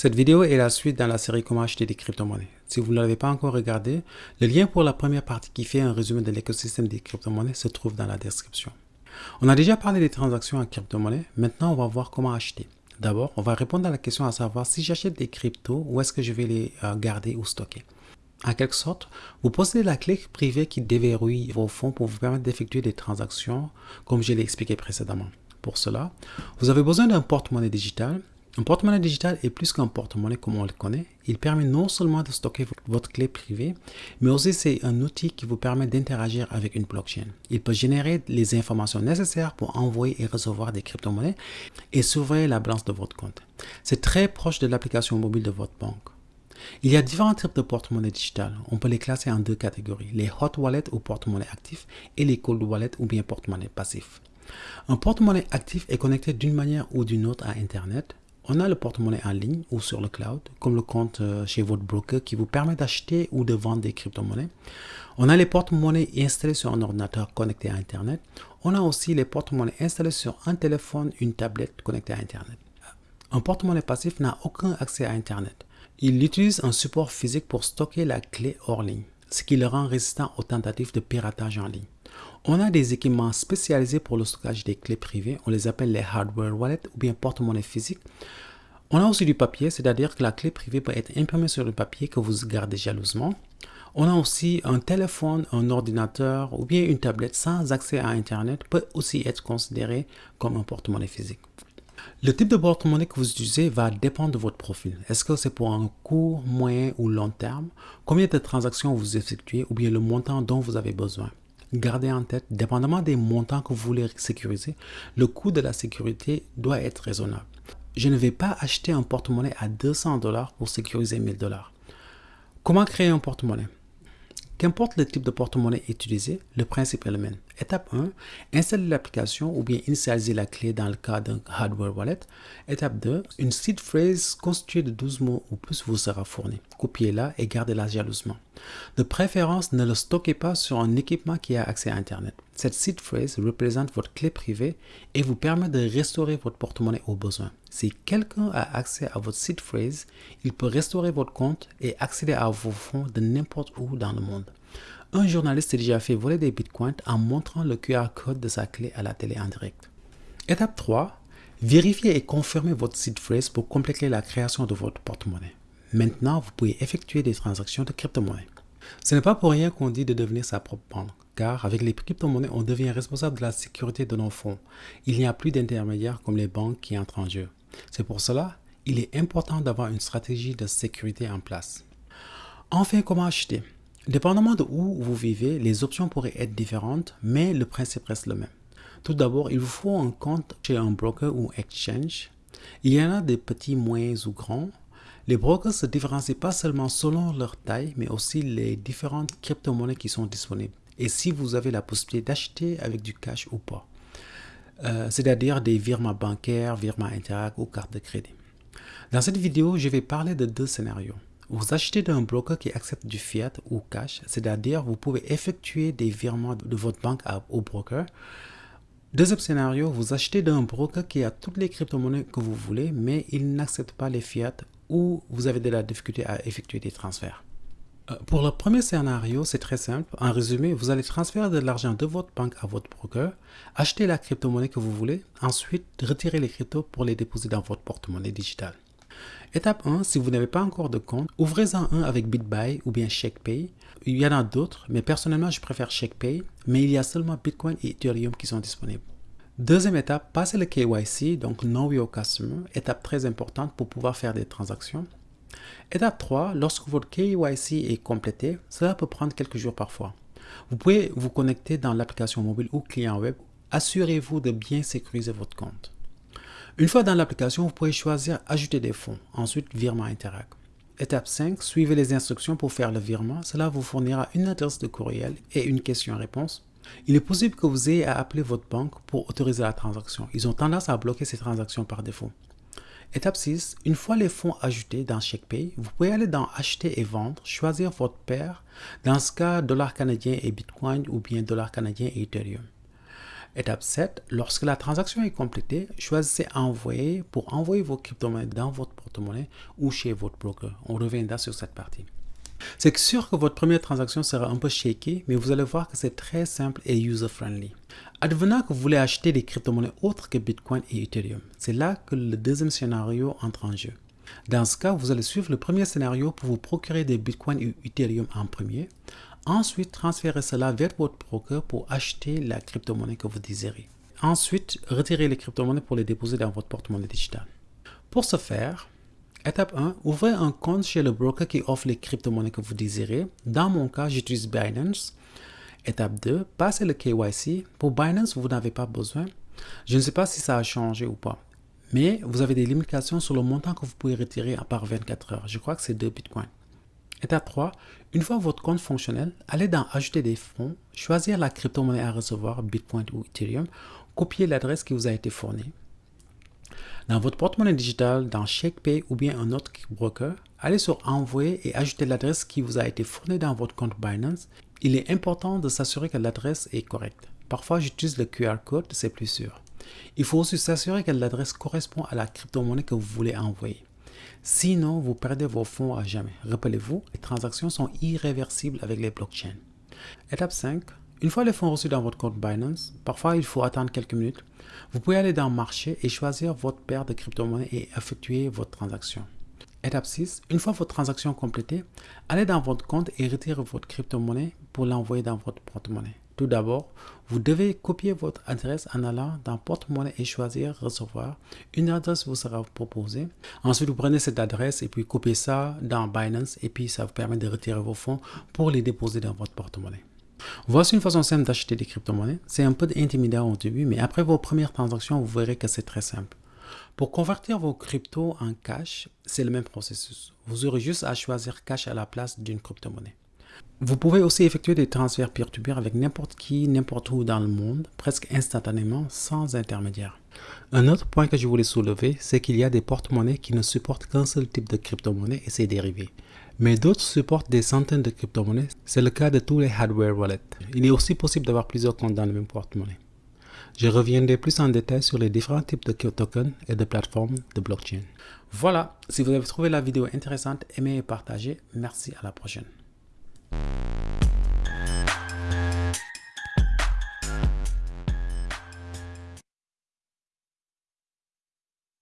Cette vidéo est la suite dans la série Comment acheter des crypto-monnaies. Si vous ne l'avez pas encore regardé, le lien pour la première partie qui fait un résumé de l'écosystème des crypto-monnaies se trouve dans la description. On a déjà parlé des transactions en crypto-monnaies, maintenant on va voir comment acheter. D'abord, on va répondre à la question à savoir si j'achète des cryptos, où est-ce que je vais les euh, garder ou stocker. En quelque sorte, vous possédez la clé privée qui déverrouille vos fonds pour vous permettre d'effectuer des transactions comme je l'ai expliqué précédemment. Pour cela, vous avez besoin d'un porte-monnaie digital. Un porte-monnaie digital est plus qu'un porte-monnaie comme on le connaît. Il permet non seulement de stocker votre clé privée, mais aussi c'est un outil qui vous permet d'interagir avec une blockchain. Il peut générer les informations nécessaires pour envoyer et recevoir des crypto-monnaies et surveiller la balance de votre compte. C'est très proche de l'application mobile de votre banque. Il y a différents types de porte-monnaie digital. On peut les classer en deux catégories, les hot wallets ou porte-monnaie actifs et les cold wallets ou bien porte-monnaie passifs. Un porte-monnaie actif est connecté d'une manière ou d'une autre à Internet. On a le porte-monnaie en ligne ou sur le cloud, comme le compte euh, chez votre broker qui vous permet d'acheter ou de vendre des crypto-monnaies. On a les porte-monnaies installés sur un ordinateur connecté à Internet. On a aussi les porte-monnaies installés sur un téléphone, une tablette connectée à Internet. Un porte-monnaie passif n'a aucun accès à Internet. Il utilise un support physique pour stocker la clé hors ligne, ce qui le rend résistant aux tentatives de piratage en ligne. On a des équipements spécialisés pour le stockage des clés privées, on les appelle les hardware wallets ou bien porte-monnaie physique. On a aussi du papier, c'est-à-dire que la clé privée peut être imprimée sur le papier que vous gardez jalousement. On a aussi un téléphone, un ordinateur ou bien une tablette sans accès à Internet peut aussi être considéré comme un porte-monnaie physique. Le type de porte-monnaie que vous utilisez va dépendre de votre profil. Est-ce que c'est pour un court, moyen ou long terme? Combien de transactions vous effectuez ou bien le montant dont vous avez besoin? Gardez en tête, dépendamment des montants que vous voulez sécuriser, le coût de la sécurité doit être raisonnable. Je ne vais pas acheter un porte-monnaie à 200 dollars pour sécuriser 1000 dollars. Comment créer un porte-monnaie? Qu'importe le type de porte-monnaie utilisé, le principe est le même. Étape 1, installer l'application ou bien initialiser la clé dans le cas d'un hardware wallet. Étape 2, une seed phrase constituée de 12 mots ou plus vous sera fournie. Copiez-la et gardez-la jalousement. De préférence, ne le stockez pas sur un équipement qui a accès à Internet. Cette seed phrase représente votre clé privée et vous permet de restaurer votre porte-monnaie au besoin. Si quelqu'un a accès à votre seed phrase, il peut restaurer votre compte et accéder à vos fonds de n'importe où dans le monde. Un journaliste a déjà fait voler des bitcoins en montrant le QR code de sa clé à la télé en direct. Étape 3. Vérifiez et confirmez votre seed phrase pour compléter la création de votre porte-monnaie. Maintenant, vous pouvez effectuer des transactions de crypto-monnaie. Ce n'est pas pour rien qu'on dit de devenir sa propre banque, car avec les crypto-monnaies, on devient responsable de la sécurité de nos fonds. Il n'y a plus d'intermédiaires comme les banques qui entrent en jeu. C'est pour cela, il est important d'avoir une stratégie de sécurité en place. Enfin, comment acheter? Dépendamment de où vous vivez, les options pourraient être différentes, mais le principe reste le même. Tout d'abord, il vous faut un compte chez un broker ou exchange. Il y en a des petits, moyens ou grands. Les brokers se différencient pas seulement selon leur taille, mais aussi les différentes crypto-monnaies qui sont disponibles. Et si vous avez la possibilité d'acheter avec du cash ou pas. Euh, c'est-à-dire des virements bancaires, virements Interac ou cartes de crédit. Dans cette vidéo, je vais parler de deux scénarios. Vous achetez d'un broker qui accepte du fiat ou cash, c'est-à-dire vous pouvez effectuer des virements de votre banque au broker. Deuxième scénario, vous achetez d'un broker qui a toutes les crypto-monnaies que vous voulez, mais il n'accepte pas les fiat ou vous avez de la difficulté à effectuer des transferts. Euh, pour le premier scénario, c'est très simple. En résumé, vous allez transférer de l'argent de votre banque à votre broker, acheter la crypto-monnaie que vous voulez, ensuite retirer les cryptos pour les déposer dans votre porte-monnaie digital. Étape 1, si vous n'avez pas encore de compte, ouvrez-en un avec BitBuy ou bien ShakePay. Il y en a d'autres, mais personnellement, je préfère ShakePay, mais il y a seulement Bitcoin et Ethereum qui sont disponibles. Deuxième étape, passez le KYC, donc Know Your Customer, étape très importante pour pouvoir faire des transactions. Étape 3, lorsque votre KYC est complété, cela peut prendre quelques jours parfois. Vous pouvez vous connecter dans l'application mobile ou client web. Assurez-vous de bien sécuriser votre compte. Une fois dans l'application, vous pouvez choisir Ajouter des fonds, ensuite Virement Interact. Étape 5, suivez les instructions pour faire le virement. Cela vous fournira une adresse de courriel et une question-réponse. Il est possible que vous ayez à appeler votre banque pour autoriser la transaction. Ils ont tendance à bloquer ces transactions par défaut. Étape 6, une fois les fonds ajoutés dans ShakePay, vous pouvez aller dans Acheter et vendre, choisir votre paire, dans ce cas dollar canadien et Bitcoin ou bien dollar canadien et Ethereum. Étape 7, lorsque la transaction est complétée, choisissez Envoyer pour envoyer vos crypto-monnaies dans votre porte-monnaie ou chez votre broker. On reviendra sur cette partie. C'est sûr que votre première transaction sera un peu shaky, mais vous allez voir que c'est très simple et user-friendly. Advenant que vous voulez acheter des crypto-monnaies autres que Bitcoin et Ethereum, c'est là que le deuxième scénario entre en jeu. Dans ce cas, vous allez suivre le premier scénario pour vous procurer des Bitcoin et Ethereum en premier. Ensuite, transférez cela vers votre broker pour acheter la crypto-monnaie que vous désirez. Ensuite, retirez les crypto-monnaies pour les déposer dans votre porte-monnaie digital. Pour ce faire, étape 1, ouvrez un compte chez le broker qui offre les crypto-monnaies que vous désirez. Dans mon cas, j'utilise Binance. Étape 2, passez le KYC. Pour Binance, vous n'avez pas besoin. Je ne sais pas si ça a changé ou pas. Mais vous avez des limitations sur le montant que vous pouvez retirer à part 24 heures. Je crois que c'est 2 bitcoins. Étape 3. Une fois votre compte fonctionnel, allez dans Ajouter des fonds, choisir la crypto-monnaie à recevoir, Bitcoin ou Ethereum, copier l'adresse qui vous a été fournie. Dans votre porte-monnaie digital, dans ShakePay ou bien un autre broker, allez sur Envoyer et ajouter l'adresse qui vous a été fournie dans votre compte Binance. Il est important de s'assurer que l'adresse est correcte. Parfois, j'utilise le QR code, c'est plus sûr. Il faut aussi s'assurer que l'adresse correspond à la crypto-monnaie que vous voulez envoyer. Sinon, vous perdez vos fonds à jamais. Rappelez-vous, les transactions sont irréversibles avec les blockchains. Étape 5. Une fois les fonds reçus dans votre compte Binance, parfois il faut attendre quelques minutes, vous pouvez aller dans marché et choisir votre paire de crypto-monnaies et effectuer votre transaction. Étape 6. Une fois votre transaction complétée, allez dans votre compte et retirez votre crypto-monnaie pour l'envoyer dans votre porte-monnaie. Tout d'abord, vous devez copier votre adresse en allant dans porte-monnaie et choisir recevoir. Une adresse vous sera proposée. Ensuite, vous prenez cette adresse et puis copiez ça dans Binance et puis ça vous permet de retirer vos fonds pour les déposer dans votre porte-monnaie. Voici une façon simple d'acheter des crypto-monnaies. C'est un peu intimidant au début, mais après vos premières transactions, vous verrez que c'est très simple. Pour convertir vos cryptos en cash, c'est le même processus. Vous aurez juste à choisir cash à la place d'une crypto-monnaie. Vous pouvez aussi effectuer des transferts peer-to-peer avec n'importe qui, n'importe où dans le monde, presque instantanément, sans intermédiaire. Un autre point que je voulais soulever, c'est qu'il y a des porte-monnaies qui ne supportent qu'un seul type de crypto-monnaie et ses dérivés. Mais d'autres supportent des centaines de crypto-monnaies, c'est le cas de tous les hardware wallets. Il est aussi possible d'avoir plusieurs comptes dans le même porte-monnaie. Je reviendrai plus en détail sur les différents types de tokens et de plateformes de blockchain. Voilà, si vous avez trouvé la vidéo intéressante, aimez et partagez. Merci, à la prochaine.